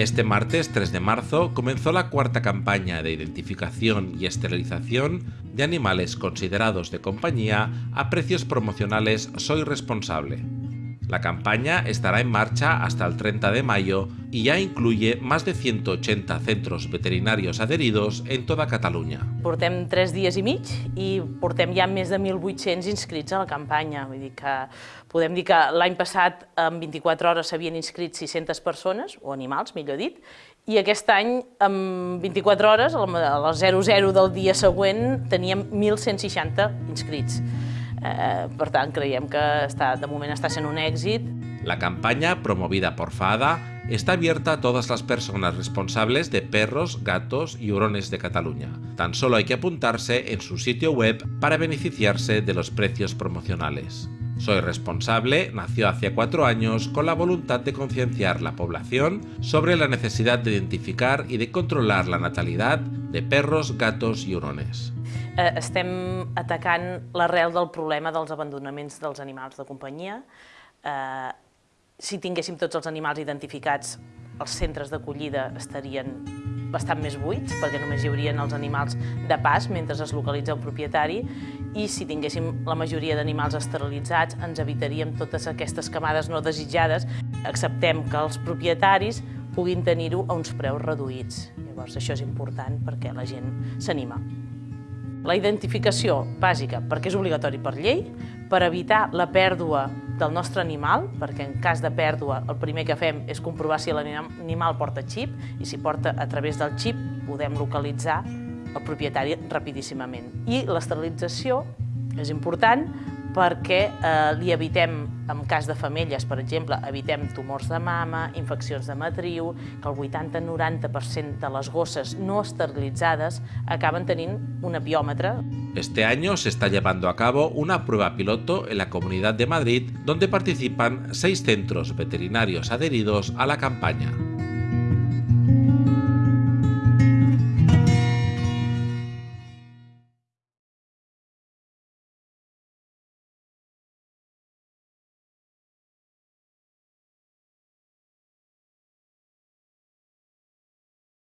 Este martes 3 de marzo comenzó la cuarta campaña de identificación y esterilización de animales considerados de compañía a precios promocionales Soy Responsable. La campaña estará en marcha hasta el 30 de mayo y ya incluye más de 180 centros veterinarios adheridos en toda Catalunya. Portem 3 dies i mig i portem ja més de 1.800 inscrits a la campanya. Vull dir que podem dir que l'any passat en 24 hores s'havien inscrit 600 persones, o animals, millor dit, i aquest any, en 24 hores, a les 00 del dia següent, teníem 1.160 inscrits. Eh, per tant, creiem que està, de moment està sent un èxit. La campaña, promovida por FADA, está abierta a todas las personas responsables de perros, gatos y hurones de Cataluña. Tan solo hay que apuntarse en su sitio web para beneficiarse de los precios promocionales. Soy responsable nació hace cuatro años con la voluntad de concienciar la población sobre la necesidad de identificar y de controlar la natalidad de perros, gatos i hurones. Eh, estem atacant l'arrel del problema dels abandonaments dels animals de companyia. Eh, si tinguéssim tots els animals identificats, els centres d'acollida estarien bastant més buits, perquè només hi haurien els animals de pas mentre es localitza el propietari, i si tinguéssim la majoria d'animals esterilitzats ens evitaríem totes aquestes camades no desitjades. Acceptem que els propietaris puguin tenir-ho a uns preus reduïts. Llavors això és important perquè la gent s'anima. La identificació bàsica, perquè és obligatori per llei, per evitar la pèrdua del nostre animal, perquè en cas de pèrdua el primer que fem és comprovar si l'animal porta xip i si porta a través del xip podem localitzar el propietari rapidíssimament. I l'esterilització és important perquè eh, li evitem, en cas de femelles, per exemple, evitem tumors de mama, infeccions de matriu, que el 80-90% de les gosses no esterilitzades acaben tenint un apiòmetre. Este año se está llevando a cabo una prueba piloto en la Comunidad de Madrid donde participan seis centros veterinarios adheridos a la campaña.